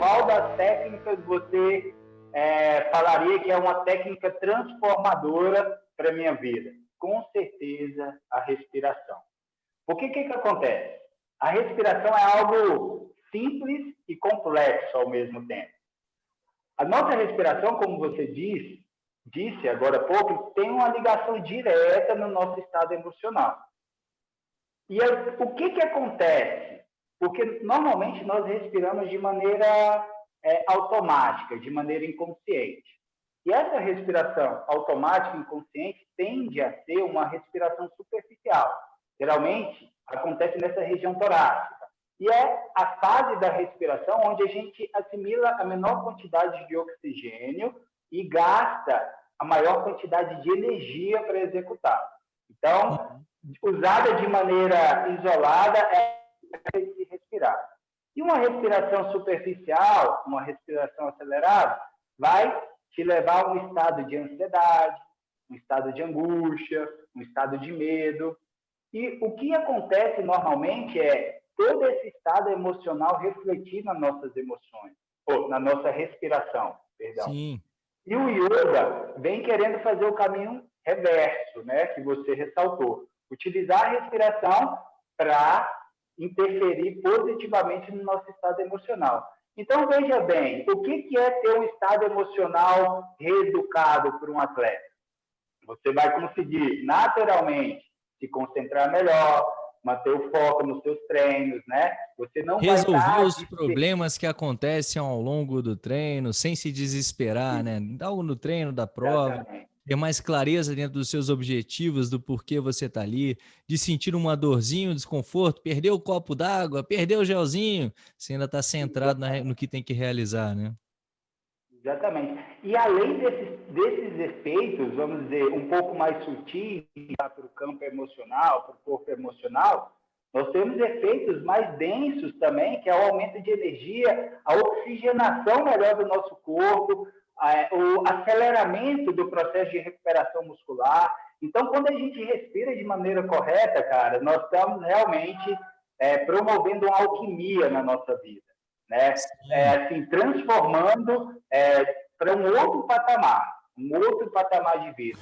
das técnicas você é, falaria que é uma técnica transformadora para a minha vida? Com certeza, a respiração. O que, que, que acontece? A respiração é algo simples e complexo ao mesmo tempo. A nossa respiração, como você disse, disse agora há pouco, tem uma ligação direta no nosso estado emocional. E o que, que acontece? Porque normalmente nós respiramos de maneira é, automática, de maneira inconsciente. E essa respiração automática inconsciente tende a ser uma respiração superficial. Geralmente acontece nessa região torácica. E é a fase da respiração onde a gente assimila a menor quantidade de oxigênio e gasta a maior quantidade de energia para executar. Então, usada de maneira isolada, é. E uma respiração superficial, uma respiração acelerada, vai te levar a um estado de ansiedade, um estado de angústia, um estado de medo. E o que acontece normalmente é todo esse estado emocional refletir nas nossas emoções, ou na nossa respiração, perdão. Sim. E o yoga vem querendo fazer o caminho reverso, né, que você ressaltou. Utilizar a respiração para interferir positivamente no nosso estado emocional. Então, veja bem, o que é ter um estado emocional reeducado por um atleta? Você vai conseguir, naturalmente, se concentrar melhor, manter o foco nos seus treinos, né? Você não resolver os problemas que acontecem ao longo do treino, sem se desesperar, Sim. né? Algo no treino da prova. Exatamente ter mais clareza dentro dos seus objetivos, do porquê você está ali, de sentir uma dorzinha, um desconforto, perdeu o copo d'água, perdeu o gelzinho, você ainda está centrado na, no que tem que realizar, né? Exatamente. E além desses, desses efeitos, vamos dizer, um pouco mais sutis para o campo emocional, para o corpo emocional, nós temos efeitos mais densos também, que é o aumento de energia, a oxigenação melhor do nosso corpo, o aceleramento do processo de recuperação muscular. Então, quando a gente respira de maneira correta, cara, nós estamos realmente é, promovendo uma alquimia na nossa vida, né? É, assim, transformando é, para um outro patamar, um outro patamar de vida.